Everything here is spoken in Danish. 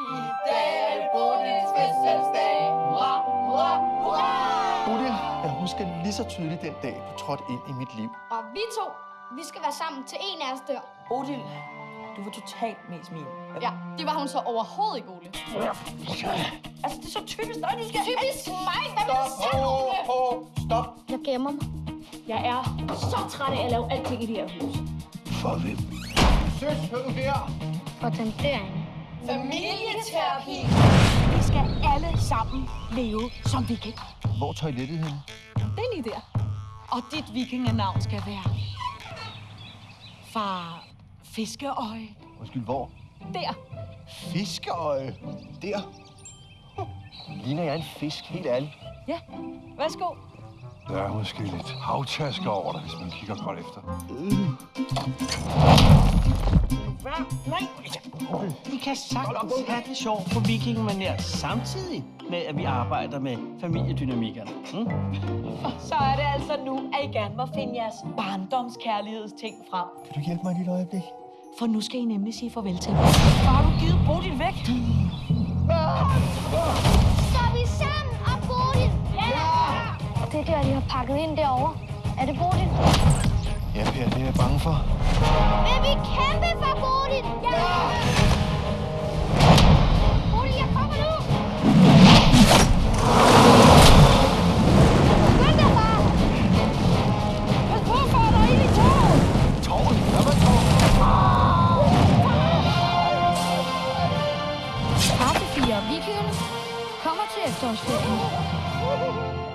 I dag er det Bodils fødselsdag. Hurra, hurra, hurra! Bodil, jeg husker lige så tydeligt den dag, du trådte ind i mit liv. Og vi to, vi skal være sammen til en af os dør. Bodil, du var totalt mest min. Ja, det var hun så overhovedet ikke, Ole. Altså, det er så typisk dig, du skal... Typisk mig, hvad vil du sige, Ole? Stop! Jeg gemmer mig. Jeg er så træt af at lave alting i det her hus. For hvem? Søs, hør her! For den derinde. Familieterapi. Vi skal alle sammen leve som vikinger. Hvor er toilettet henne? Det er lige der. Og dit vikingenavn skal være... Far Fiskeøje. Undskyld, hvor? Der. Fiskeøje. Der. Ligner jeg en fisk, helt ærligt? Ja, værsgo. Der er måske lidt havtasker over dig, hvis man kigger godt efter. Nej, vi kan sagtens have det sjovt på vikingemanér samtidig med, at vi arbejder med familiedynamikkerne. Mm? Så er det altså nu, at I gerne må finde jeres barndomskærlighedsting frem. Kan du hjælpe mig et lille øjeblik? For nu skal I nemlig sige farvel til mig. Så har du givet Bodil væk. Så er vi sammen og Bodil. Ja! Det der, de har pakket ind derovre. Er det Bodil? Ja, Per, det er jeg bange for. Vil vi fire vikingerne kommer til efterårsferien.